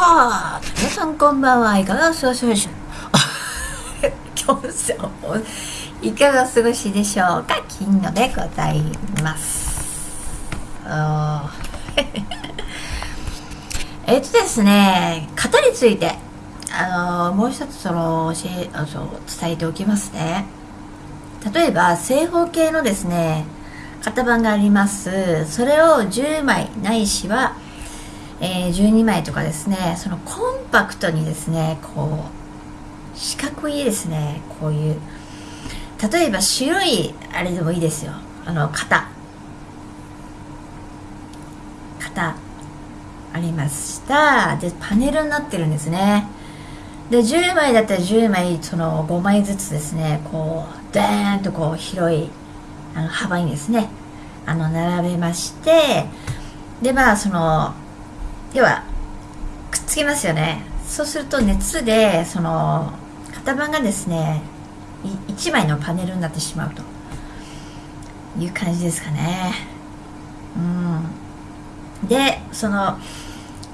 さあ皆さんこんばんはいかがお過ごしでしょう 今日いかがお過ごしでしょうか？金のでございます。えっとですね型についてあのもう一つその教えあそう伝えておきますね。例えば正方形のですね型番があります。それを10枚ないしはえー、12枚とかですねそのコンパクトにですねこう四角いですねこういう。例えば白いあれでもいいですよ。あの型。型ありました。でパネルになってるんですね。で10枚だったら10枚その5枚ずつですねこうダーンとこう広いあの幅にですねあの並べまして。でまあその要はくっつきますよね。そうすると熱でその型番がですね1枚のパネルになってしまうと。いう感じですかね。うん。でその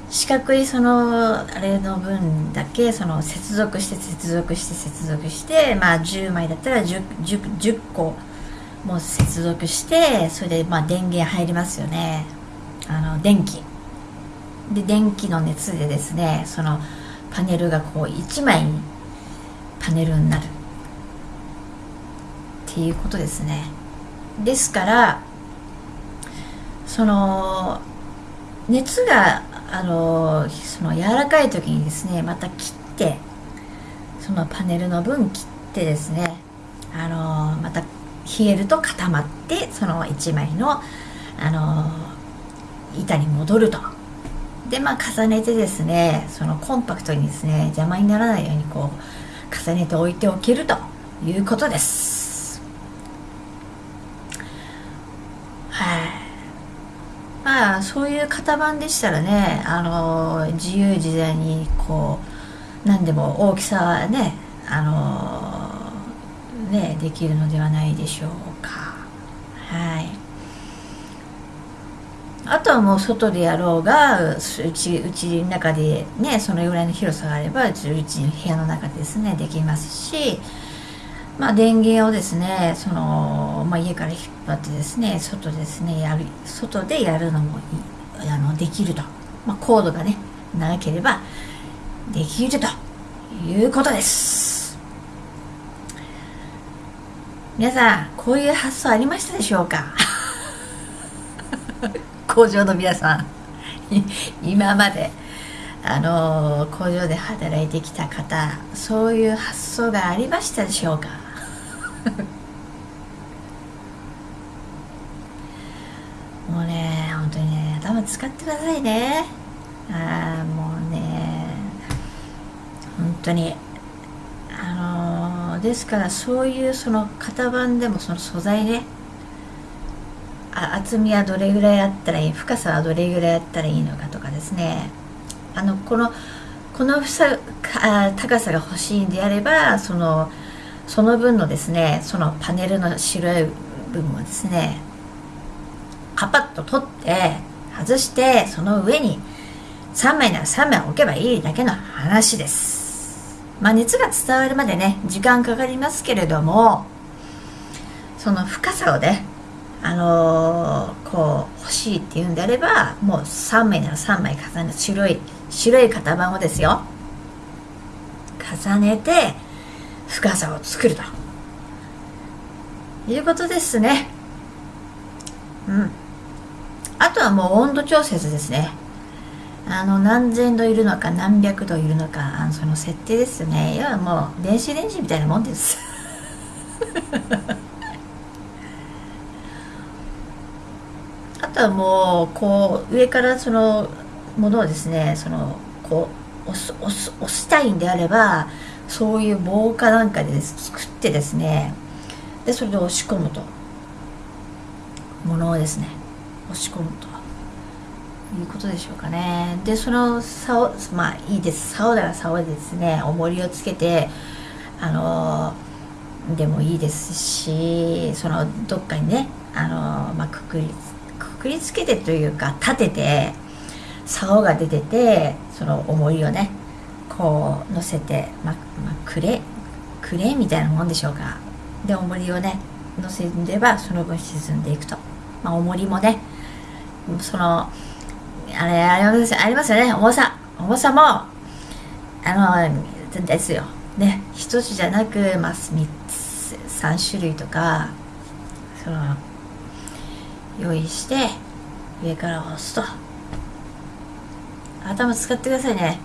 四角いそのあれの分だけその接続して接続して接続してまあ10枚だったら 10, 10, 10個もう接続してそれでまあ電源入りますよね。あの電気。で電気の熱でですねそのパネルがこう1枚にパネルになる。っていうことですね。ですからその熱があのその柔らかい時にですねまた切ってそのパネルの分切ってですねあのまた冷えると固まってその1枚のあの板に戻ると。でまあ重ねてですねそのコンパクトにですね邪魔にならないようにこう重ねておいておけるということです。はい。まあそういう型番でしたらねあの自由自在にこう何でも大きさはねあのねできるのではないでしょうか。はい。あとはもう外でやろうがうちうちの中でねそのぐらいの広さがあればうちの部屋の中でですねできますしまあ電源をですねその、まあ、家から引っ張ってですね外ですねやる外でやるのもあのできると、まあ、コードがね長ければできるということです。皆さんこういう発想ありましたでしょうか？工場の皆さん 今まであの工場で働いてきた方そういう発想がありましたでしょうか？もうね本当にね頭使ってくださいね。ああもうね本当にあのですからそういうその型番でもその素材ね厚みはどれぐらいあったらいい深さはどれぐらいあったらいいのかとかですね。あのこのこのさ高さが欲しいんであればそのその分のですねそのパネルの白い部分をですねカパッと取って外してその上に3枚なら3枚置けばいいだけの話です。まあ熱が伝わるまでね時間かかりますけれどもその深さをねあのー、こう欲しいっていうんであればもう3枚なら3枚重ね白い白い型番をですよ。重ねて深さを作ると。いうことですね。うん。あとはもう温度調節ですね。あの何千度いるのか何百度いるのかあのその設定ですね。要はもう電子レンジみたいなもんです。とはもうこう上からそのものをですねそのこう押す押す押したいんであればそういう棒かなんかで作ってですね。でそれで押し込むと。ものをですね。押し込むと。いうことでしょうかね。でその竿まあいいです。竿なら竿でですね重りをつけてあのでもいいですしそのどっかにねあの、まあ、くくりくくりつけてというか立てて竿が出ててその重りをねこう乗せて、ままクレクレーンみたいなもんでしょうか。で重りをね乗せればその分沈んでいくと、まあ、重りもねそのあれありますありますよね。重さ。重さもあのですよ。ね一つじゃなく、まあ、3つ3種類とかその用意して上から押すと。頭使ってくださいね。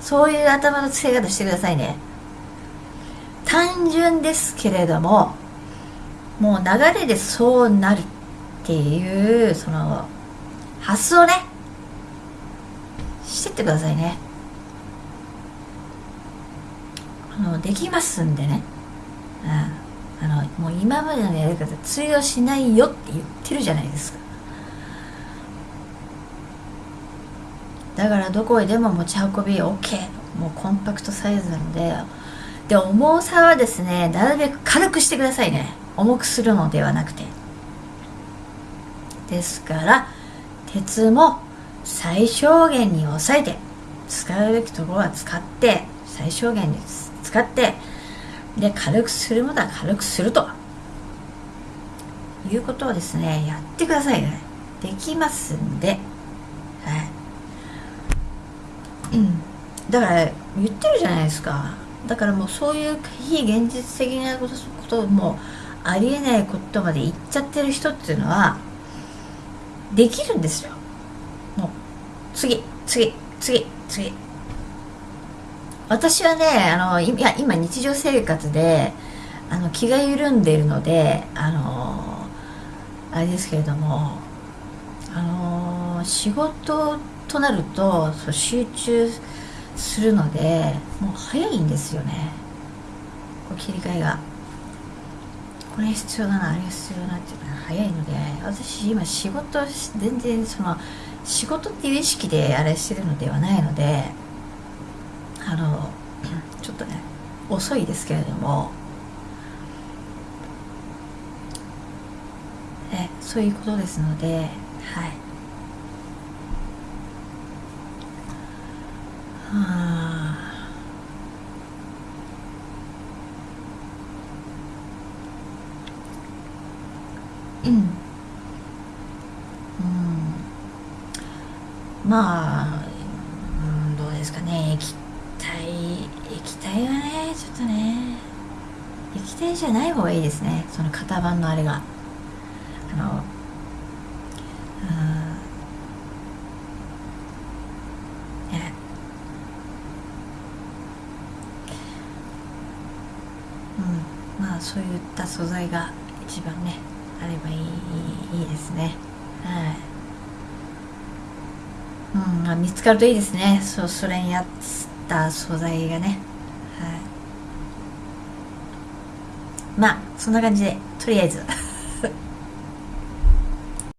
そういう頭の使い方してくださいね。単純ですけれどももう流れでそうなるっていうその発想ね。してってくださいね。あのできますんでね、うん、あのもう今までのやり方通用しないよって言ってるじゃないですか。だからどこへでも持ち運び OK もうコンパクトサイズなので。で重さはですねなるべく軽くしてくださいね。重くするのではなくて。ですから鉄も最小限に抑えて使うべきところは使って最小限に使ってで軽くするものは軽くするということをですねやってくださいね。できますんで。はい。うん。だから言ってるじゃないですか。だからもうそういう非現実的なこともありえないことまで言っちゃってる人っていうのはできるんですよ。もう次次次次。私はねあのいや今日常生活であの気が緩んでいるのであのあれですけれどもあの仕事となるとそう集中するのでもう早いんですよね。こう切り替えが。これ必要だなあれ必要だなっていうのが早いので私今仕事全然その仕事っていう意識であれしてるのではないのであのちょっとね遅いですけれどもえそういうことですのではい。はあうん。うん。まあ、うん、どうですかね。液体液体はねちょっとね。液体じゃない方がいいですねその型番のあれが。あのうんうんまあそういった素材が一番ねあればいいいいですね。はい。うんまあ、見つかるといいですね。そそれにやった素材がね。まあそんな感じでとりあえず。